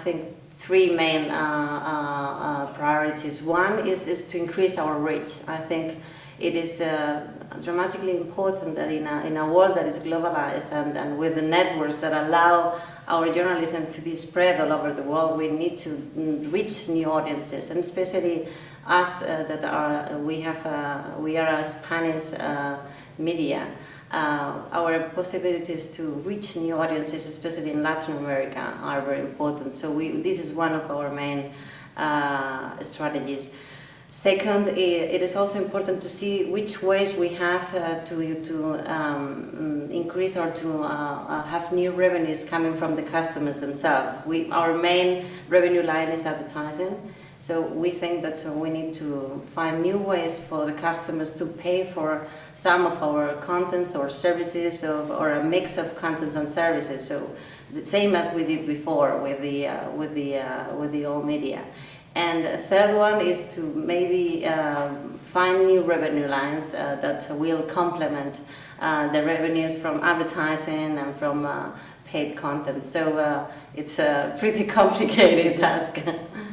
think, three main uh, uh, uh, priorities. One is, is to increase our reach. I think it is dramatically important that in a, in a world that is globalized and, and with the networks that allow our journalism to be spread all over the world, we need to mm, reach new audiences, and especially us uh, that are, we have, we are a Spanish uh, media. Uh, our possibilities to reach new audiences, especially in Latin America, are very important. So we, this is one of our main uh, strategies. Second, it is also important to see which ways we have uh, to, to um, increase or to uh, uh, have new revenues coming from the customers themselves. We, our main revenue line is advertising, so we think that we need to find new ways for the customers to pay for some of our contents or services of, or a mix of contents and services. So the same as we did before with the, uh, with the, uh, with the old media. And the third one is to maybe um, find new revenue lines uh, that will complement uh, the revenues from advertising and from uh, paid content. So uh, it's a pretty complicated task.